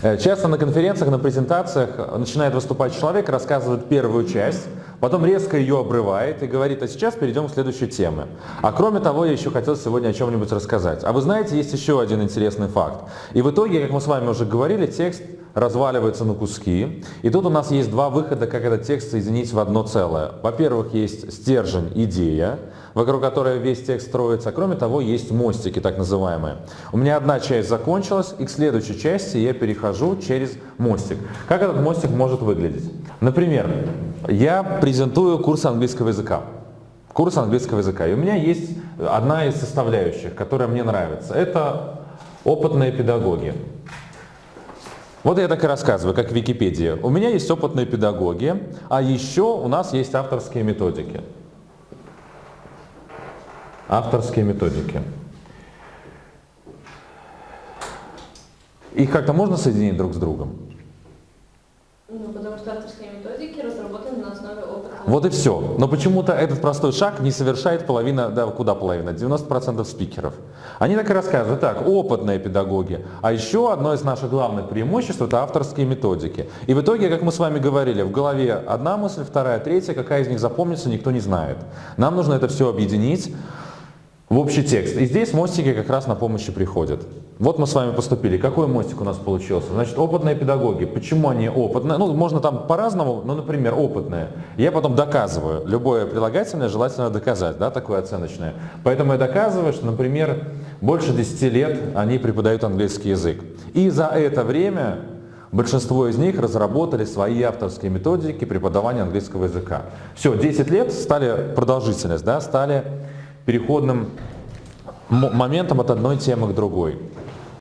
Э, Часто на конференциях, на презентациях начинает выступать человек, рассказывает первую часть, потом резко ее обрывает и говорит, а сейчас перейдем к следующей теме. А кроме того, я еще хотел сегодня о чем-нибудь рассказать. А вы знаете, есть еще один интересный факт. И в итоге, как мы с вами уже говорили, текст разваливается на куски. И тут у нас есть два выхода, как этот текст соединить в одно целое. Во-первых, есть стержень, идея, вокруг которой весь текст строится. Кроме того, есть мостики, так называемые. У меня одна часть закончилась, и к следующей части я перехожу через мостик. Как этот мостик может выглядеть? Например, я презентую курс английского языка. Курс английского языка. И у меня есть одна из составляющих, которая мне нравится. Это опытные педагоги. Вот я так и рассказываю, как Википедия. У меня есть опытные педагоги, а еще у нас есть авторские методики. Авторские методики. Их как-то можно соединить друг с другом? Ну, потому что авторские методики разработаны на основе опыта. Вот и все. Но почему-то этот простой шаг не совершает половина, да куда половина, 90% спикеров. Они так и рассказывают, так, опытные педагоги. А еще одно из наших главных преимуществ это авторские методики. И в итоге, как мы с вами говорили, в голове одна мысль, вторая, третья, какая из них запомнится, никто не знает. Нам нужно это все объединить в общий текст. И здесь мостики как раз на помощь и приходят. Вот мы с вами поступили. Какой мостик у нас получился? Значит, опытные педагоги. Почему они опытные? Ну, можно там по-разному, ну, например, опытные. Я потом доказываю. Любое прилагательное желательно доказать, да, такое оценочное. Поэтому я доказываю, что, например, больше 10 лет они преподают английский язык. И за это время большинство из них разработали свои авторские методики преподавания английского языка. Все, 10 лет стали продолжительность, да, стали переходным моментом от одной темы к другой.